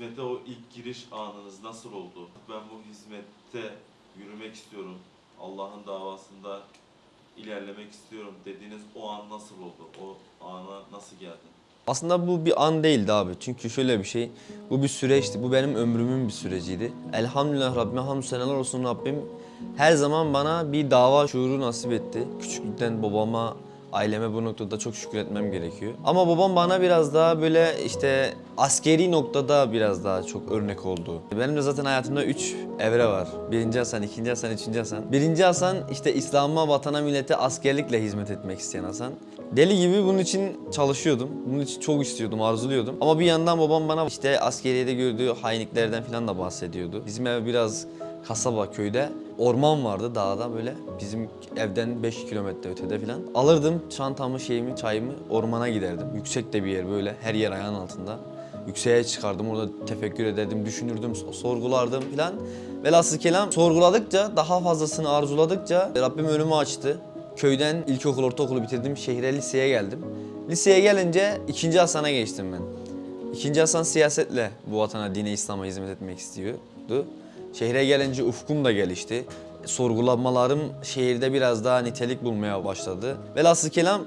hizmete o ilk giriş anınız nasıl oldu? Ben bu hizmette yürümek istiyorum. Allah'ın davasında ilerlemek istiyorum dediğiniz o an nasıl oldu? O ana nasıl geldin? Aslında bu bir an değildi abi. Çünkü şöyle bir şey. Bu bir süreçti. Bu benim ömrümün bir süreciydi. Elhamdülillah Rabbime hamdü seneler olsun Rabbim. Her zaman bana bir dava şuuru nasip etti. Küçüklükten babama, aileme bu noktada çok şükür etmem gerekiyor. Ama babam bana biraz daha böyle işte askeri noktada biraz daha çok örnek oldu. Benim de zaten hayatımda üç evre var. Birinci Hasan, ikinci Hasan, üçüncü Hasan. Birinci Hasan işte İslam'a, vatana, millete askerlikle hizmet etmek isteyen Hasan. Deli gibi bunun için çalışıyordum. Bunun için çok istiyordum, arzuluyordum. Ama bir yandan babam bana işte askeriyede gördüğü hainliklerden falan da bahsediyordu. Bizim ev biraz kasaba, köyde. Orman vardı dağda böyle. Bizim evden 5 kilometre ötede falan. Alırdım çantamı, şeyimi, çayımı ormana giderdim. Yüksek de bir yer böyle. Her yer ayağın altında. Yükseğe çıkardım orada tefekkür ederdim, düşünürdüm, sorgulardım falan. Velhasıl kelam sorguladıkça, daha fazlasını arzuladıkça Rabbim önümü açtı. Köyden ilkokul, ortaokulu bitirdim, şehre liseye geldim. Liseye gelince ikinci Hasan'a geçtim ben. İkinci Hasan siyasetle bu vatana, dine, İslam'a hizmet etmek istiyordu. Şehre gelince ufkum da gelişti. Sorgulamalarım şehirde biraz daha nitelik bulmaya başladı. Velhasıl kelam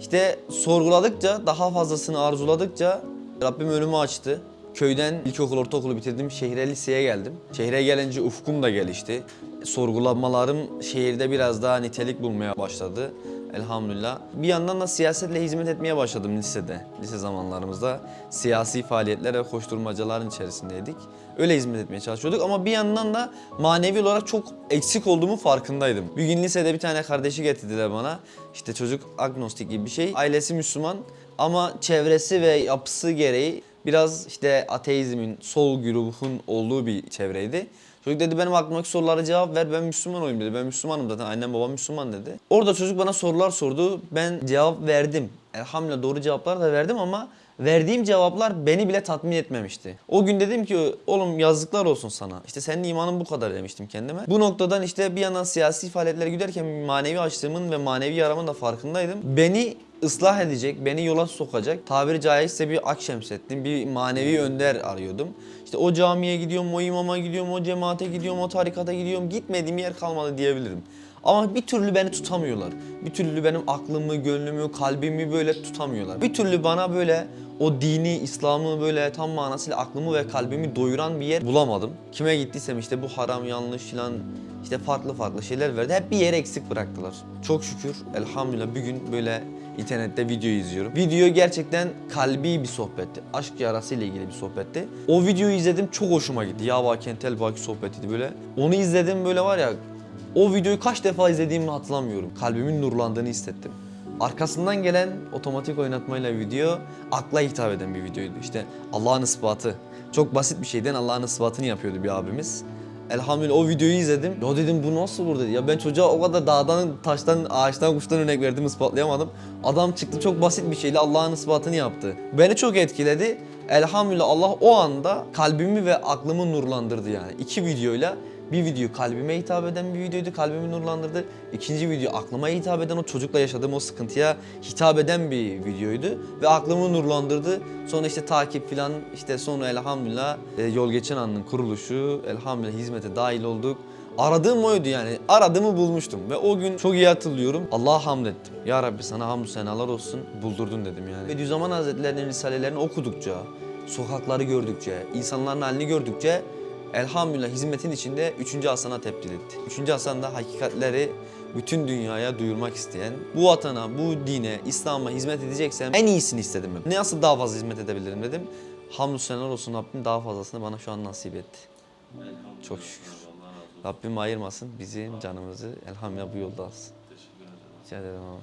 işte sorguladıkça, daha fazlasını arzuladıkça Rabbim önümü açtı. Köyden ilkokul, ortaokulu bitirdim, şehre liseye geldim. Şehre gelince ufkum da gelişti. Sorgulamalarım şehirde biraz daha nitelik bulmaya başladı. Elhamdülillah. Bir yandan da siyasetle hizmet etmeye başladım lisede. Lise zamanlarımızda siyasi faaliyetler ve koşturmacaların içerisindeydik. Öyle hizmet etmeye çalışıyorduk ama bir yandan da manevi olarak çok eksik olduğumu farkındaydım. Bir gün lisede bir tane kardeşi getirdiler bana. İşte çocuk agnostik gibi bir şey. Ailesi Müslüman ama çevresi ve yapısı gereği biraz işte ateizmin, sol grubun olduğu bir çevreydi. Çocuk dedi benim aklımdaki sorulara cevap ver ben Müslüman olayım dedi. Ben Müslümanım zaten annem babam Müslüman dedi. Orada çocuk bana sorular sordu. Ben cevap verdim. Elhamdülillah doğru cevaplar da verdim ama verdiğim cevaplar beni bile tatmin etmemişti. O gün dedim ki oğlum yazıklar olsun sana. İşte senin imanın bu kadar demiştim kendime. Bu noktadan işte bir yandan siyasi faaliyetlere giderken manevi açlığımın ve manevi yaramın da farkındaydım. Beni ıslah edecek, beni yola sokacak tabiri caizse bir Akşemseddin, bir manevi önder arıyordum. İşte o camiye gidiyorum, o imama gidiyorum, o cemaate gidiyorum, o tarikata gidiyorum. Gitmediğim yer kalmadı diyebilirim. Ama bir türlü beni tutamıyorlar. Bir türlü benim aklımı, gönlümü, kalbimi böyle tutamıyorlar. Bir türlü bana böyle o dini, İslam'ı böyle tam manasıyla aklımı ve kalbimi doyuran bir yer bulamadım. Kime gittiysem işte bu haram, yanlış filan işte farklı farklı şeyler verdi. Hep bir yere eksik bıraktılar. Çok şükür elhamdülillah bir gün böyle internette video izliyorum. Video gerçekten kalbi bir sohbetti. Aşk yarası ile ilgili bir sohbetti. O videoyu izledim çok hoşuma gitti. Yava Kentel Baki sohbetiydi böyle. Onu izledim böyle var ya o videoyu kaç defa izlediğimi hatırlamıyorum. Kalbimin nurlandığını hissettim. Arkasından gelen otomatik oynatmayla video akla hitap eden bir videoydu. İşte Allah'ın ispatı. Çok basit bir şeyden Allah'ın ispatını yapıyordu bir abimiz. Elhamdülillah o videoyu izledim. Ya dedim bu nasıl olur dedi. Ya ben çocuğa o kadar dağdan, taştan, ağaçtan, kuştan örnek verdim ispatlayamadım. Adam çıktı çok basit bir şeyle Allah'ın ispatını yaptı. Beni çok etkiledi. Elhamdülillah Allah o anda kalbimi ve aklımı nurlandırdı yani. İki videoyla bir video kalbime hitap eden bir videoydu, kalbimi nurlandırdı. İkinci video aklıma hitap eden, o çocukla yaşadığım o sıkıntıya hitap eden bir videoydu. Ve aklımı nurlandırdı. Sonra işte takip filan, işte sonra elhamdülillah e, Yol Geçen An'ın kuruluşu, elhamdülillah hizmete dahil olduk. Aradığım oydu yani. Aradığımı bulmuştum ve o gün çok iyi hatırlıyorum. Allah'a hamd ettim. Ya Rabbi sana hamdü senalar olsun. Buldurdun dedim yani. Bediüzzaman Hazretleri'nin risalelerini okudukça, sokakları gördükçe, insanların halini gördükçe elhamdülillah hizmetin içinde 3. Hasan'a tebdil etti. 3. Hasan da hakikatleri bütün dünyaya duyurmak isteyen, bu vatana, bu dine, İslam'a hizmet edeceksem en iyisini istedim ben. Nasıl daha fazla hizmet edebilirim dedim. Hamdü senalar olsun Rabbim daha fazlasını bana şu an nasip etti. Çok şükür. Rabbim ayırmasın bizim canımızı elhamdülillah bu yolda alsın. Rica ederim abi.